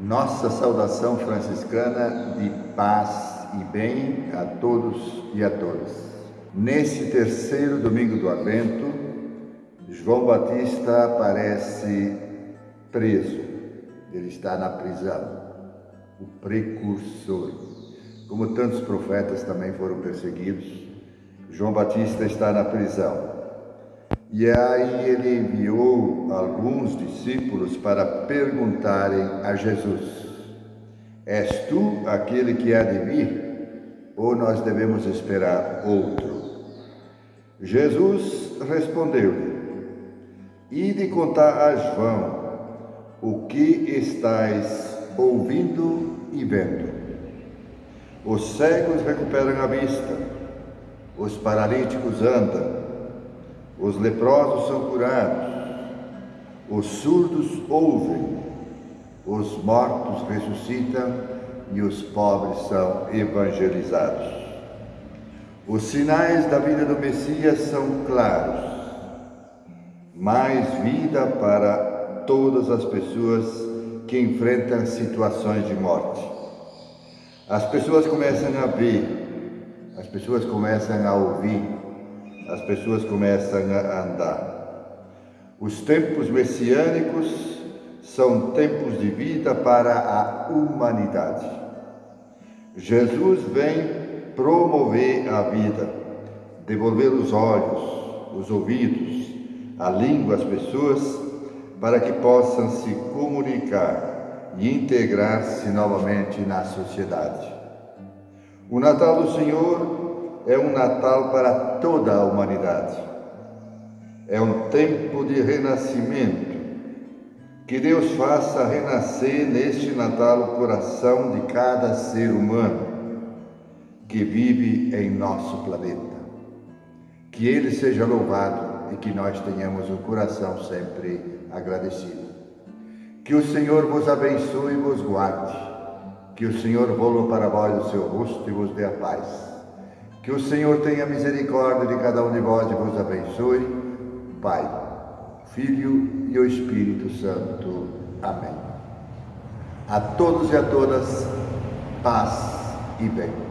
Nossa saudação franciscana de paz e bem a todos e a todas. Nesse terceiro domingo do Advento, João Batista aparece preso. Ele está na prisão, o precursor. Como tantos profetas também foram perseguidos, João Batista está na prisão. E aí ele enviou alguns discípulos para perguntarem a Jesus: És tu aquele que há de vir? Ou nós devemos esperar outro? Jesus respondeu-lhe: Ide contar a João o que estáis ouvindo e vendo. Os cegos recuperam a vista, os paralíticos andam os leprosos são curados, os surdos ouvem, os mortos ressuscitam e os pobres são evangelizados. Os sinais da vida do Messias são claros. Mais vida para todas as pessoas que enfrentam situações de morte. As pessoas começam a ver, as pessoas começam a ouvir, as pessoas começam a andar. Os tempos messiânicos são tempos de vida para a humanidade. Jesus vem promover a vida, devolver os olhos, os ouvidos, a língua às pessoas, para que possam se comunicar e integrar-se novamente na sociedade. O Natal do Senhor é um Natal para toda a humanidade. É um tempo de renascimento. Que Deus faça renascer neste Natal o coração de cada ser humano que vive em nosso planeta. Que Ele seja louvado e que nós tenhamos o coração sempre agradecido. Que o Senhor vos abençoe e vos guarde. Que o Senhor volva para vós o seu rosto e vos dê a paz. Que o Senhor tenha misericórdia de cada um de vós e vos abençoe. Pai, Filho e o Espírito Santo. Amém. A todos e a todas, paz e bem.